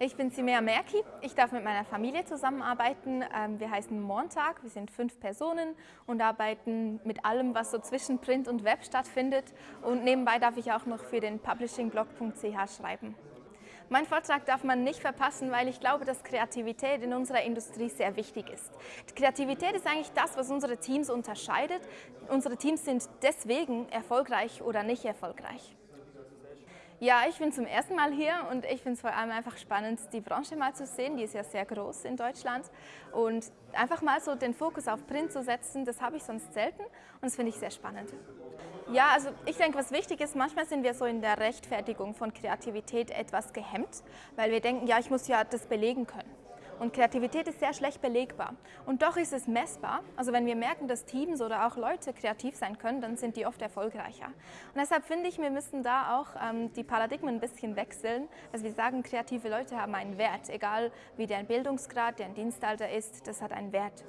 Ich bin Simea Merki. Ich darf mit meiner Familie zusammenarbeiten. Ähm, wir heißen Montag, wir sind fünf Personen und arbeiten mit allem, was so zwischen Print und Web stattfindet. Und nebenbei darf ich auch noch für den publishingblog.ch schreiben. Mein Vortrag darf man nicht verpassen, weil ich glaube, dass Kreativität in unserer Industrie sehr wichtig ist. Kreativität ist eigentlich das, was unsere Teams unterscheidet. Unsere Teams sind deswegen erfolgreich oder nicht erfolgreich. Ja, ich bin zum ersten Mal hier und ich finde es vor allem einfach spannend, die Branche mal zu sehen. Die ist ja sehr groß in Deutschland und einfach mal so den Fokus auf Print zu setzen, das habe ich sonst selten und das finde ich sehr spannend. Ja, also ich denke, was wichtig ist, manchmal sind wir so in der Rechtfertigung von Kreativität etwas gehemmt, weil wir denken, ja, ich muss ja das belegen können. Und Kreativität ist sehr schlecht belegbar. Und doch ist es messbar. Also wenn wir merken, dass Teams oder auch Leute kreativ sein können, dann sind die oft erfolgreicher. Und deshalb finde ich, wir müssen da auch ähm, die Paradigmen ein bisschen wechseln, dass wir sagen, kreative Leute haben einen Wert, egal wie deren Bildungsgrad, deren Dienstalter ist, das hat einen Wert.